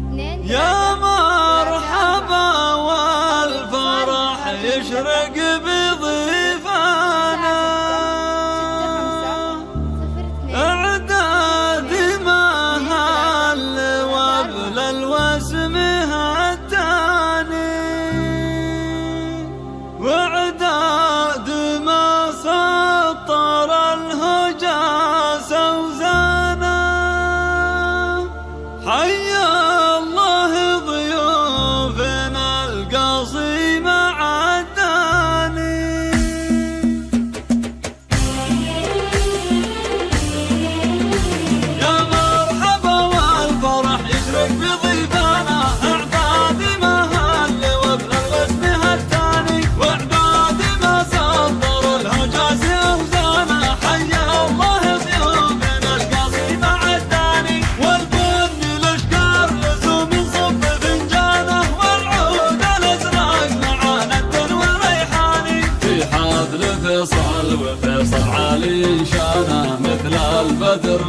يا مرحبا والفرح يشرق بي مثل البدر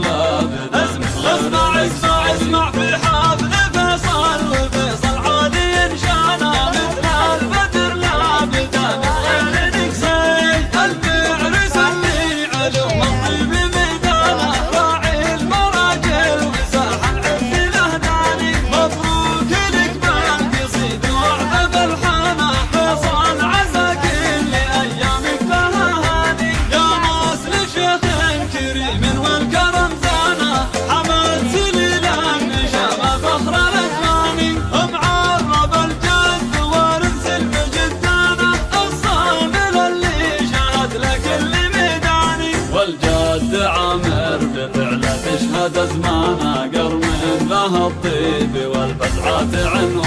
الطيب والبسعات عنوان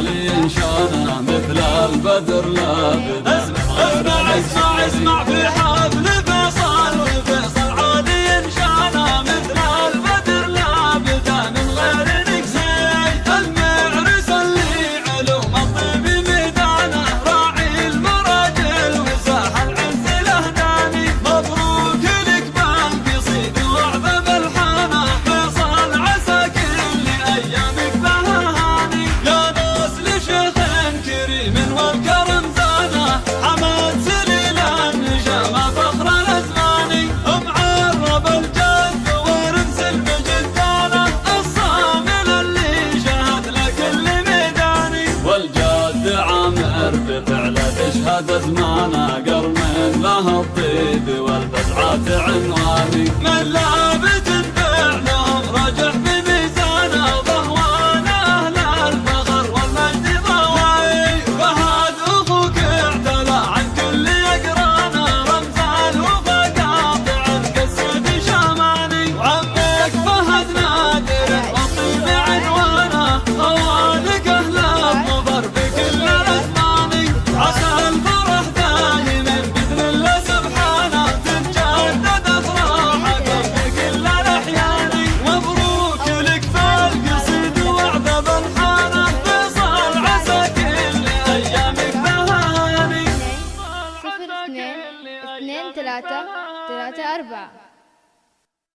غالي إن شاءنا مثل البدر لابد دافع ملاك